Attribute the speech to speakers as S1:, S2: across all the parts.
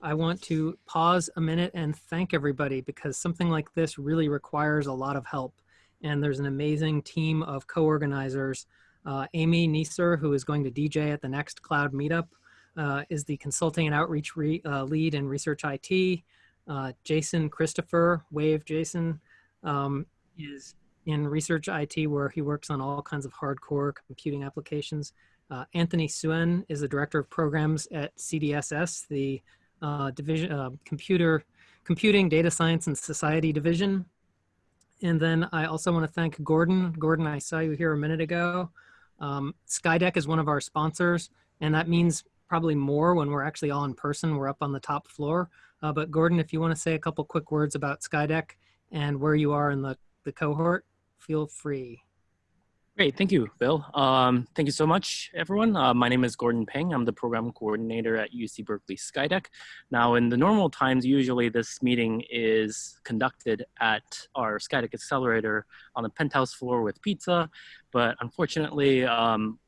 S1: I want to pause a minute and thank everybody because something like this really requires a lot of help. And there's an amazing team of co-organizers. Uh, Amy Neeser, who is going to DJ at the next cloud meetup, uh, is the consulting and outreach re, uh, lead in research IT. Uh, Jason Christopher, Wave Jason, um, is in research IT where he works on all kinds of hardcore computing applications. Uh, Anthony Suen is the director of programs at CDSS, the uh, division, uh, computer, computing, data science, and society division. And then I also want to thank Gordon. Gordon, I saw you here a minute ago. Um, Skydeck is one of our sponsors, and that means probably more when we're actually all in person. We're up on the top floor. Uh, but Gordon, if you want to say a couple quick words about Skydeck and where you are in the, the cohort, feel free.
S2: Great, thank you, Bill. Um, thank you so much, everyone. Uh, my name is Gordon Peng. I'm the program coordinator at UC Berkeley Skydeck. Now, in the normal times, usually this meeting is conducted at our Skydeck Accelerator on the penthouse floor with pizza, but unfortunately, um,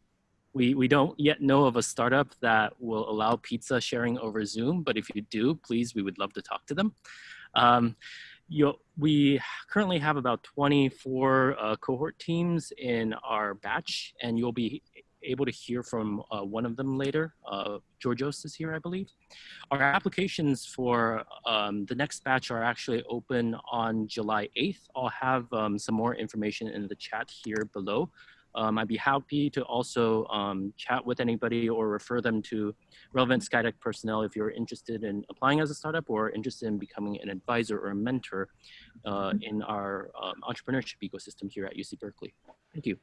S2: we, we don't yet know of a startup that will allow pizza sharing over Zoom, but if you do, please, we would love to talk to them. Um, you we currently have about 24 uh, cohort teams in our batch, and you'll be able to hear from uh, one of them later. Uh, Georgios is here, I believe. Our applications for um, the next batch are actually open on July 8th. I'll have um, some more information in the chat here below. Um, I'd be happy to also um, chat with anybody or refer them to relevant Skydeck personnel if you're interested in applying as a startup or interested in becoming an advisor or a mentor uh, in our um, entrepreneurship ecosystem here at UC Berkeley. Thank you.